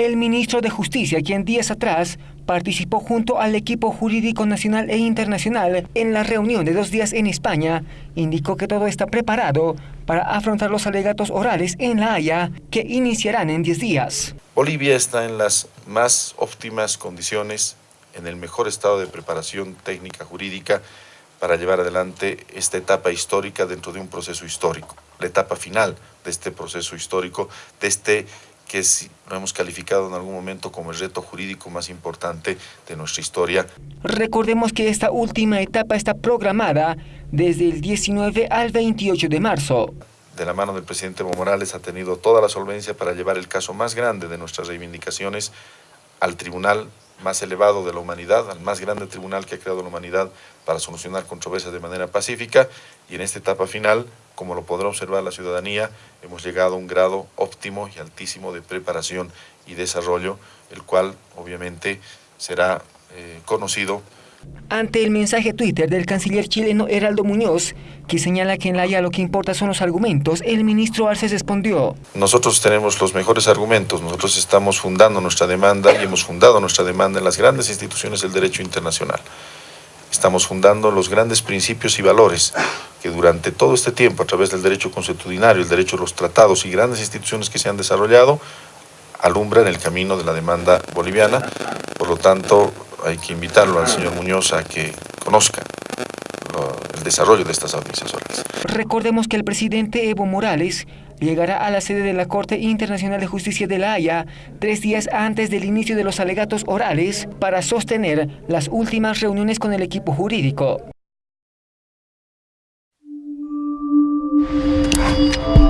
El ministro de Justicia, quien días atrás participó junto al equipo jurídico nacional e internacional en la reunión de dos días en España, indicó que todo está preparado para afrontar los alegatos orales en La Haya, que iniciarán en 10 días. Bolivia está en las más óptimas condiciones, en el mejor estado de preparación técnica jurídica para llevar adelante esta etapa histórica dentro de un proceso histórico, la etapa final de este proceso histórico, de este que lo hemos calificado en algún momento como el reto jurídico más importante de nuestra historia. Recordemos que esta última etapa está programada desde el 19 al 28 de marzo. De la mano del presidente Evo Morales ha tenido toda la solvencia para llevar el caso más grande de nuestras reivindicaciones al tribunal más elevado de la humanidad, al más grande tribunal que ha creado la humanidad para solucionar controversias de manera pacífica y en esta etapa final, como lo podrá observar la ciudadanía, hemos llegado a un grado óptimo y altísimo de preparación y desarrollo, el cual obviamente será eh, conocido ante el mensaje Twitter del canciller chileno Heraldo Muñoz, que señala que en la Haya lo que importa son los argumentos, el ministro Arce respondió. Nosotros tenemos los mejores argumentos, nosotros estamos fundando nuestra demanda y hemos fundado nuestra demanda en las grandes instituciones del derecho internacional. Estamos fundando los grandes principios y valores que durante todo este tiempo, a través del derecho consuetudinario, el derecho de los tratados y grandes instituciones que se han desarrollado, alumbran el camino de la demanda boliviana. Por lo tanto, hay que invitarlo al señor Muñoz a que conozca el desarrollo de estas audiencias orales. Recordemos que el presidente Evo Morales llegará a la sede de la Corte Internacional de Justicia de La Haya tres días antes del inicio de los alegatos orales para sostener las últimas reuniones con el equipo jurídico. Thank you.